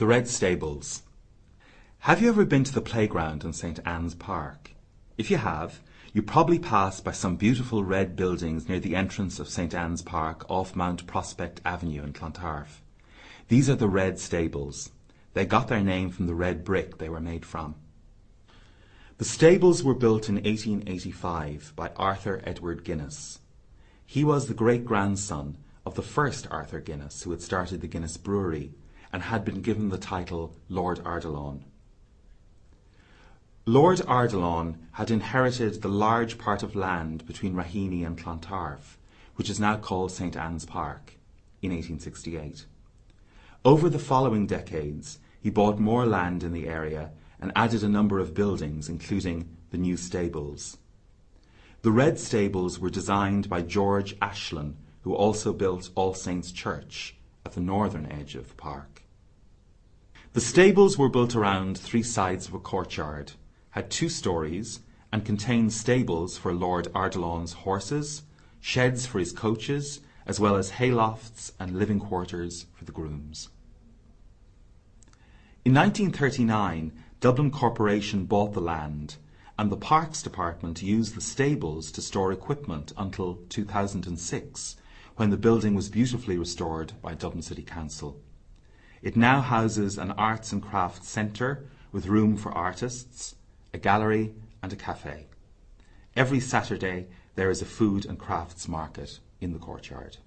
The Red Stables. Have you ever been to the playground in St. Anne's Park? If you have, you probably passed by some beautiful red buildings near the entrance of St. Anne's Park off Mount Prospect Avenue in Clontarf. These are the Red Stables. They got their name from the red brick they were made from. The stables were built in 1885 by Arthur Edward Guinness. He was the great-grandson of the first Arthur Guinness who had started the Guinness Brewery and had been given the title Lord Ardilaun. Lord Ardilaun had inherited the large part of land between Raheny and Clontarf, which is now called St. Anne's Park, in 1868. Over the following decades, he bought more land in the area and added a number of buildings, including the new stables. The Red Stables were designed by George Ashlin, who also built All Saints' Church at the northern edge of the park. The stables were built around three sides of a courtyard, had two stories, and contained stables for Lord Ardilaun's horses, sheds for his coaches, as well as haylofts and living quarters for the grooms. In 1939, Dublin Corporation bought the land, and the Parks Department used the stables to store equipment until 2006, when the building was beautifully restored by Dublin City Council. It now houses an arts and crafts centre with room for artists, a gallery and a cafe. Every Saturday there is a food and crafts market in the courtyard.